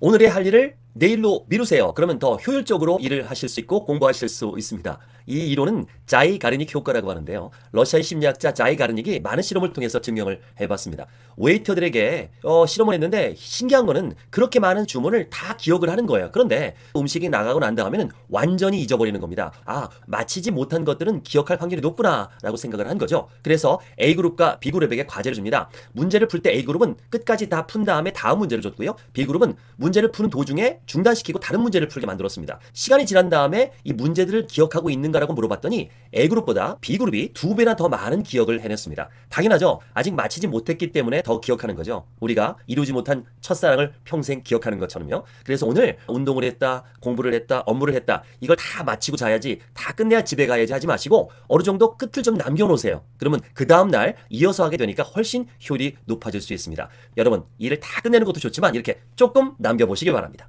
오늘의 할 일을 내일로 미루세요. 그러면 더 효율적으로 일을 하실 수 있고 공부하실 수 있습니다. 이 이론은 자이 가르닉 효과라고 하는데요. 러시아의 심리학자 자이 가르닉이 많은 실험을 통해서 증명을 해봤습니다. 웨이터들에게 어, 실험을 했는데 신기한 거는 그렇게 많은 주문을 다 기억을 하는 거예요. 그런데 음식이 나가고 난 다음에는 완전히 잊어버리는 겁니다. 아 마치지 못한 것들은 기억할 확률이 높구나 라고 생각을 한 거죠. 그래서 A그룹과 B그룹에게 과제를 줍니다. 문제를 풀 때 A그룹은 끝까지 다 푼 다음에 다음 문제를 줬고요. B그룹은 문제를 푸는 도중에 중단시키고 다른 문제를 풀게 만들었습니다. 시간이 지난 다음에 이 문제들을 기억하고 있는가라고 물어봤더니 A그룹보다 B그룹이 두 배나 더 많은 기억을 해냈습니다. 당연하죠. 아직 마치지 못했기 때문에 더 기억하는 거죠. 우리가 이루지 못한 첫사랑을 평생 기억하는 것처럼요. 그래서 오늘 운동을 했다, 공부를 했다, 업무를 했다. 이걸 다 마치고 자야지, 다 끝내야 집에 가야지 하지 마시고 어느 정도 끝을 좀 남겨놓으세요. 그러면 그 다음날 이어서 하게 되니까 훨씬 효율이 높아질 수 있습니다. 여러분, 일을 다 끝내는 것도 좋지만 이렇게 조금 남겨보시기 바랍니다.